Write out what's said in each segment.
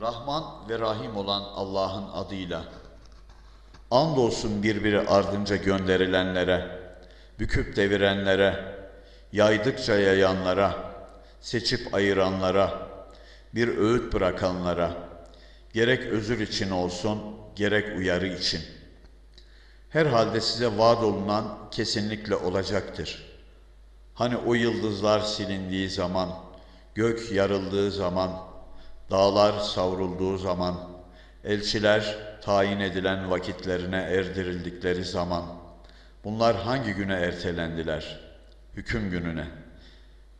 Rahman ve Rahim olan Allah'ın adıyla. Andolsun birbiri ardınca gönderilenlere, büküp devirenlere, yaydıkça yayanlara, seçip ayıranlara, bir öğüt bırakanlara, gerek özür için olsun, gerek uyarı için. Herhalde size vaat olunan kesinlikle olacaktır. Hani o yıldızlar silindiği zaman, gök yarıldığı zaman, dağlar savrulduğu zaman, elçiler tayin edilen vakitlerine erdirildikleri zaman, bunlar hangi güne ertelendiler? Hüküm gününe.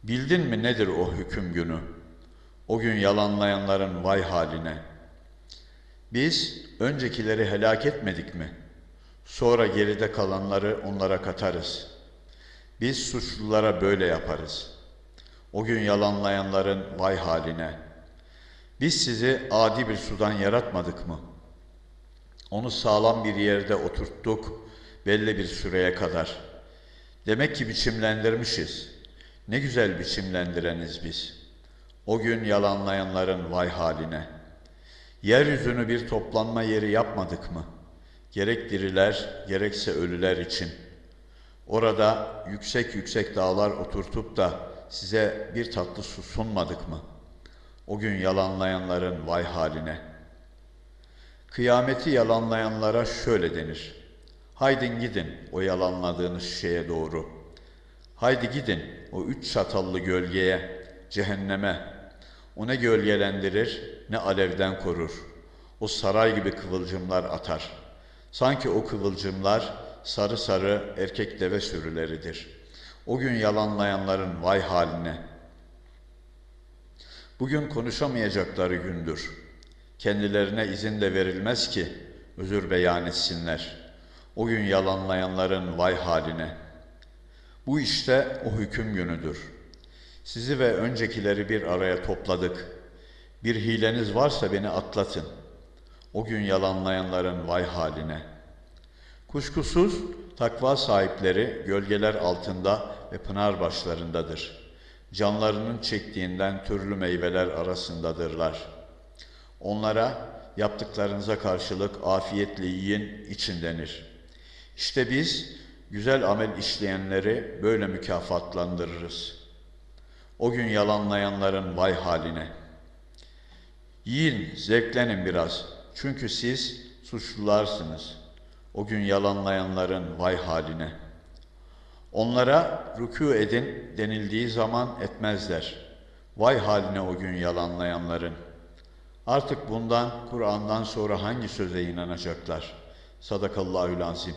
Bildin mi nedir o hüküm günü? O gün yalanlayanların vay haline. Biz öncekileri helak etmedik mi? Sonra geride kalanları onlara katarız. Biz suçlulara böyle yaparız. O gün yalanlayanların vay haline. Biz sizi adi bir sudan yaratmadık mı? Onu sağlam bir yerde oturttuk belli bir süreye kadar. Demek ki biçimlendirmişiz. Ne güzel biçimlendireniz biz. O gün yalanlayanların vay haline. Yeryüzünü bir toplanma yeri yapmadık mı? Gerek diriler, gerekse ölüler için. Orada yüksek yüksek dağlar oturtup da size bir tatlı su sunmadık mı? O gün yalanlayanların vay haline. Kıyameti yalanlayanlara şöyle denir. Haydin gidin o yalanladığınız şeye doğru. Haydi gidin o üç çatallı gölgeye, cehenneme. O ne gölgelendirir ne alevden korur. O saray gibi kıvılcımlar atar. Sanki o kıvılcımlar sarı sarı erkek deve sürüleridir. O gün yalanlayanların vay haline. Bugün konuşamayacakları gündür. Kendilerine izin de verilmez ki özür beyan etsinler. O gün yalanlayanların vay haline. Bu işte o hüküm günüdür. Sizi ve öncekileri bir araya topladık. Bir hileniz varsa beni atlatın. O gün yalanlayanların vay haline. Kuşkusuz takva sahipleri gölgeler altında ve pınar başlarındadır. Canlarının çektiğinden türlü meyveler arasındadırlar. Onlara yaptıklarınıza karşılık afiyetle yiyin için denir. İşte biz güzel amel işleyenleri böyle mükafatlandırırız. O gün yalanlayanların vay haline. Yiyin, zevklenin biraz. Çünkü siz suçlularsınız. O gün yalanlayanların vay haline. Onlara rükû edin denildiği zaman etmezler. Vay haline o gün yalanlayanların. Artık bundan, Kur'an'dan sonra hangi söze inanacaklar? Sadakallahül azim.